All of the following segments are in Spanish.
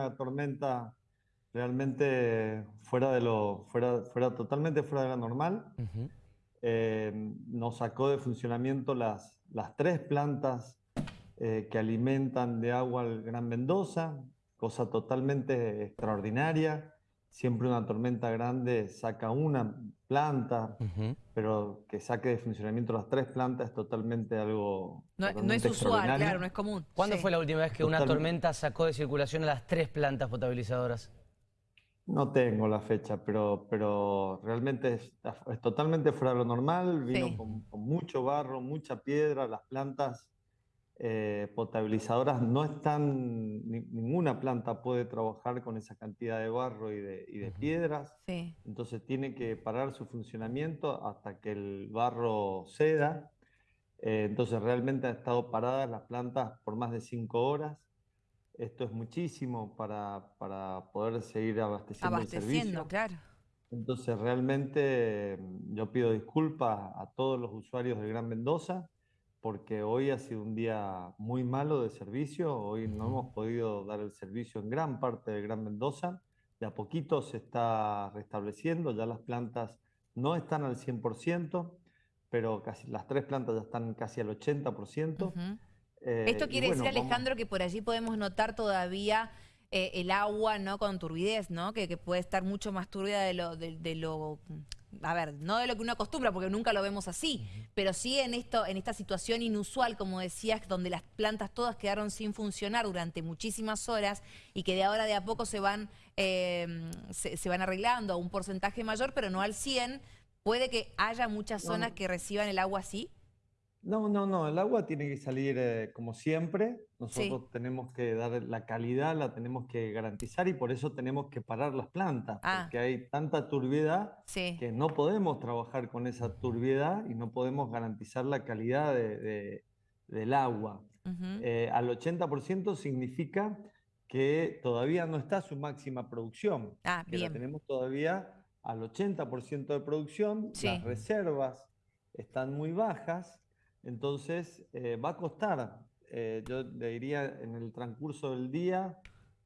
una tormenta realmente fuera de lo, fuera, fuera totalmente fuera de la normal. Eh, nos sacó de funcionamiento las, las tres plantas eh, que alimentan de agua al Gran Mendoza, cosa totalmente extraordinaria. Siempre una tormenta grande saca una planta, pero que saque de funcionamiento las tres plantas es totalmente algo. No, es usual, claro, no es común. ¿Cuándo fue la última vez que una tormenta sacó de circulación a las tres plantas potabilizadoras? No tengo la fecha, pero, pero realmente es, totalmente fuera de lo normal. Vino con, mucho barro, mucha piedra, las plantas eh, potabilizadoras no están, ninguna planta puede trabajar con esa cantidad de barro y de, piedras. Entonces tiene que parar su funcionamiento hasta que el barro ceda. Eh, entonces realmente han estado paradas las plantas por más de cinco horas. Esto es muchísimo para, para poder seguir abasteciendo, abasteciendo el servicio. claro. Entonces realmente yo pido disculpas a todos los usuarios del Gran Mendoza porque hoy ha sido un día muy malo de servicio, hoy no hemos podido dar el servicio en gran parte de Gran Mendoza, de a poquito se está restableciendo, ya las plantas no están al 100%, pero casi las tres plantas ya están casi al 80%. Eh, Esto quiere decir, Alejandro, que por allí podemos notar todavía eh, el agua no con turbidez, ¿no? Que, puede estar mucho más turbia de lo, de lo a ver, no de lo que uno acostumbra, porque nunca lo vemos así, pero sí en, esto, en esta situación inusual, como decías, donde las plantas todas quedaron sin funcionar durante muchísimas horas y que de ahora de a poco se van, em, se, van arreglando a un porcentaje mayor, pero no al 100, puede que haya muchas zonas que reciban el agua así. No, no, no, el agua tiene que salir eh, como siempre. Nosotros tenemos que dar la calidad, la tenemos que garantizar y por eso tenemos que parar las plantas, ah. porque hay tanta turbiedad que no podemos trabajar con esa turbiedad y no podemos garantizar la calidad del agua. Eh, al 80% significa que todavía no está su máxima producción, ah, que la tenemos todavía al 80% de producción, las reservas están muy bajas entonces, eh, va a costar, eh, yo le diría, en el transcurso del día,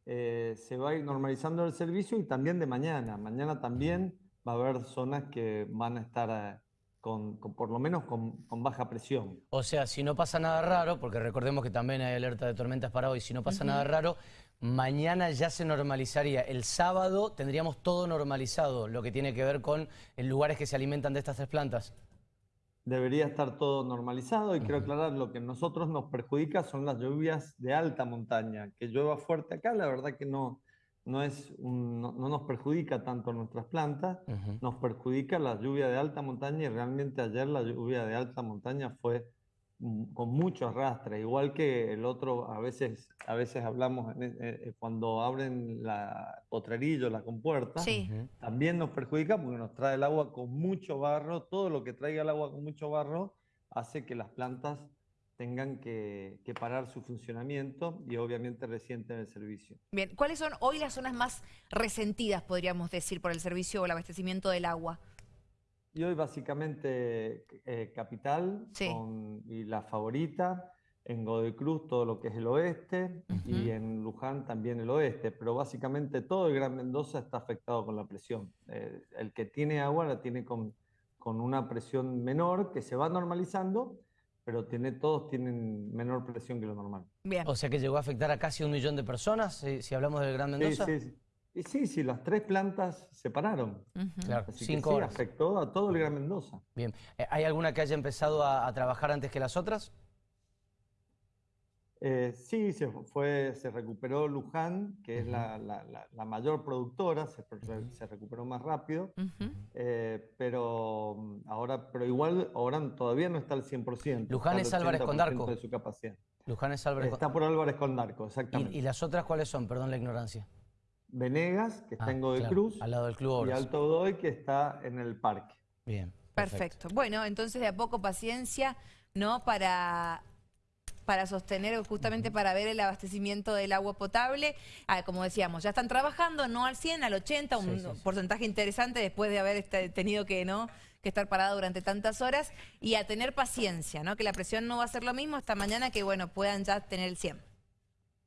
eh, se va a ir normalizando el servicio y también de mañana. Mañana también va a haber zonas que van a estar con, por lo menos con, baja presión. O sea, si no pasa nada raro, porque recordemos que también hay alerta de tormentas para hoy, si no pasa nada raro, mañana ya se normalizaría. El sábado tendríamos todo normalizado, lo que tiene que ver con lugares que se alimentan de estas tres plantas debería estar todo normalizado y quiero aclarar, lo que a nosotros nos perjudica son las lluvias de alta montaña. Que llueva fuerte acá, la verdad que no, no, es no, nos perjudica tanto nuestras plantas, nos perjudica la lluvia de alta montaña y realmente ayer la lluvia de alta montaña fue con mucho arrastre, igual que el otro, a veces, a veces hablamos e, eh, cuando abren la potrerillo, la compuerta, también nos perjudica porque nos trae el agua con mucho barro, todo lo que traiga el agua con mucho barro hace que las plantas tengan que, que parar su funcionamiento y obviamente resienten el servicio. Bien, ¿cuáles son hoy las zonas más resentidas, podríamos decir, por el servicio o el abastecimiento del agua? Y hoy básicamente eh, Capital y la favorita, en Godoy Cruz todo lo que es el oeste y en Luján también el oeste, pero básicamente todo el Gran Mendoza está afectado con la presión. Eh, el que tiene agua la tiene con, con una presión menor que se va normalizando, pero tiene, todos tienen menor presión que lo normal. Bien. O sea que llegó a afectar a casi un millón de personas, si, si hablamos del Gran Mendoza. Sí, sí, y sí, sí, las tres plantas se pararon. Claro, cinco sí, horas. afectó a todo el Gran Mendoza. Bien. Eh, ¿Hay alguna que haya empezado a, trabajar antes que las otras? Eh, sí, se, fue, se recuperó Luján, que es la, mayor productora, se, se, recuperó más rápido, eh, pero mm, ahora, pero igual ahora todavía no está al 100%. Luján es Álvarez Condarco. De su capacidad. Luján es Álvarez Está por Álvarez Condarco, exactamente. ¿Y, ¿Y las otras cuáles son? Perdón la ignorancia. Venegas, que está ah, en Godoy Cruz. Al lado del Club Y Alto Godoy, que está en el parque. Bien. Perfecto. Bueno, entonces de a poco paciencia, ¿no? Para para sostener, justamente para ver el abastecimiento del agua potable. Ah, como decíamos, ya están trabajando, no al 100, al 80, un porcentaje interesante después de haber este, tenido que, ¿no? que estar parada durante tantas horas y a tener paciencia, ¿no? que la presión no va a ser lo mismo esta mañana que bueno puedan ya tener el 100.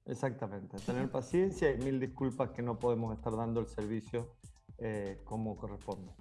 Exactamente, tener paciencia y mil disculpas que no podemos estar dando el servicio eh, como corresponde.